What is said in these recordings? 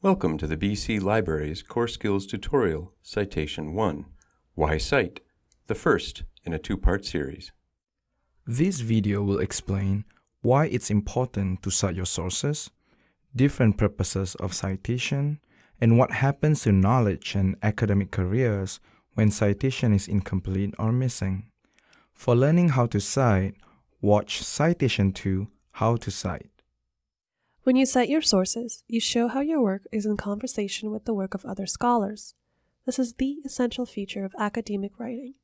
Welcome to the BC Library's Core Skills Tutorial, Citation 1, Why Cite, the first in a two-part series. This video will explain why it's important to cite your sources, different purposes of citation, and what happens to knowledge and academic careers when citation is incomplete or missing. For learning how to cite, watch Citation 2, How to Cite. When you cite your sources, you show how your work is in conversation with the work of other scholars. This is the essential feature of academic writing,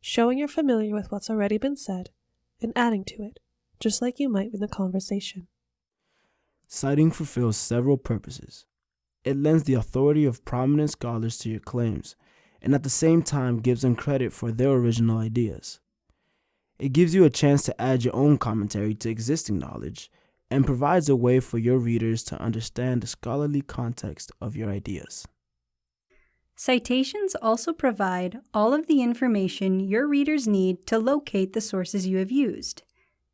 showing you're familiar with what's already been said and adding to it, just like you might in a conversation. Citing fulfills several purposes. It lends the authority of prominent scholars to your claims, and at the same time gives them credit for their original ideas. It gives you a chance to add your own commentary to existing knowledge and provides a way for your readers to understand the scholarly context of your ideas. Citations also provide all of the information your readers need to locate the sources you have used.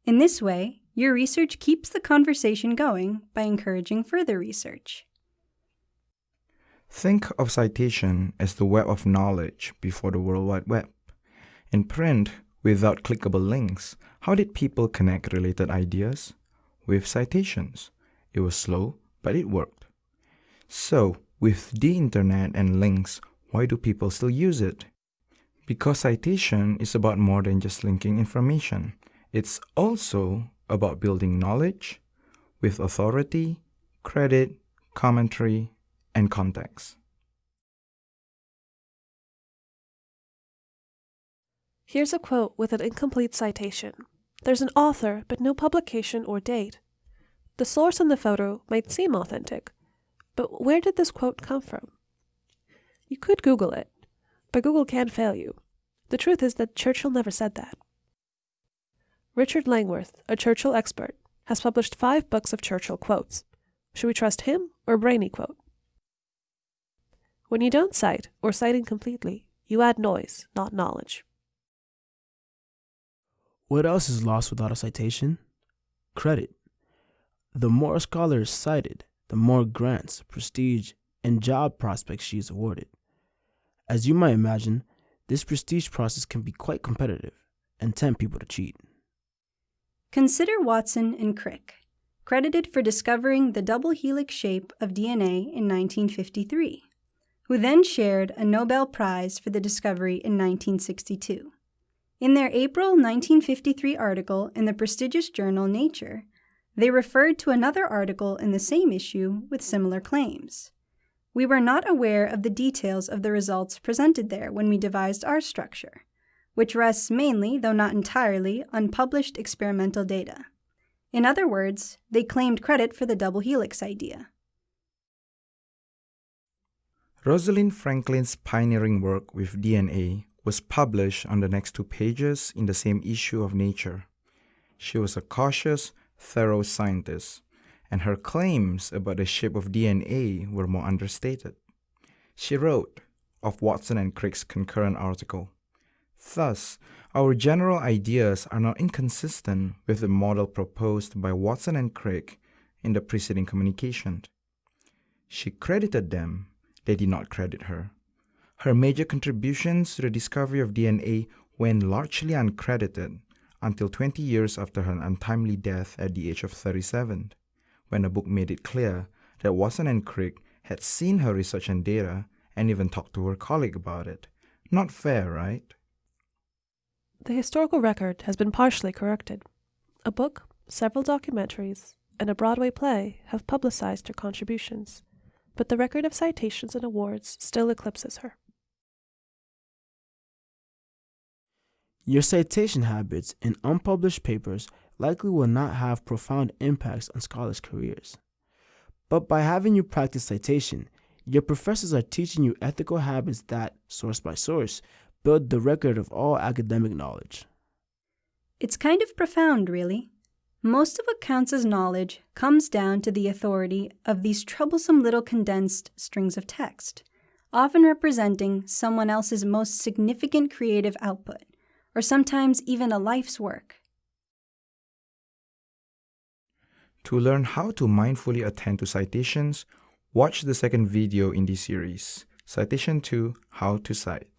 In this way, your research keeps the conversation going by encouraging further research. Think of citation as the web of knowledge before the World Wide Web. In print, without clickable links, how did people connect related ideas? With citations. It was slow, but it worked. So, with the internet and links, why do people still use it? Because citation is about more than just linking information. It's also about building knowledge with authority, credit, commentary, and context. Here's a quote with an incomplete citation. There's an author, but no publication or date. The source in the photo might seem authentic, but where did this quote come from? You could Google it, but Google can fail you. The truth is that Churchill never said that. Richard Langworth, a Churchill expert, has published five books of Churchill quotes. Should we trust him or Brainy quote? When you don't cite or cite incompletely, you add noise, not knowledge. What else is lost without a citation? Credit. The more a scholar is cited, the more grants, prestige, and job prospects she is awarded. As you might imagine, this prestige process can be quite competitive and tempt people to cheat. Consider Watson and Crick, credited for discovering the double helix shape of DNA in 1953, who then shared a Nobel Prize for the discovery in 1962. In their April 1953 article in the prestigious journal Nature, they referred to another article in the same issue with similar claims. We were not aware of the details of the results presented there when we devised our structure, which rests mainly, though not entirely, on published experimental data. In other words, they claimed credit for the double helix idea. Rosalind Franklin's pioneering work with DNA was published on the next two pages in the same issue of Nature. She was a cautious, thorough scientist, and her claims about the shape of DNA were more understated. She wrote of Watson and Crick's concurrent article. Thus, our general ideas are not inconsistent with the model proposed by Watson and Crick in the preceding communication. She credited them, they did not credit her. Her major contributions to the discovery of DNA went largely uncredited until 20 years after her untimely death at the age of 37, when a book made it clear that Watson and Crick had seen her research and data and even talked to her colleague about it. Not fair, right? The historical record has been partially corrected. A book, several documentaries, and a Broadway play have publicized her contributions, but the record of citations and awards still eclipses her. Your citation habits in unpublished papers likely will not have profound impacts on scholars' careers. But by having you practice citation, your professors are teaching you ethical habits that, source by source, build the record of all academic knowledge. It's kind of profound, really. Most of what counts as knowledge comes down to the authority of these troublesome little condensed strings of text, often representing someone else's most significant creative output or sometimes even a life's work. To learn how to mindfully attend to citations, Watch the second video in this series, Citation 2 How to Cite.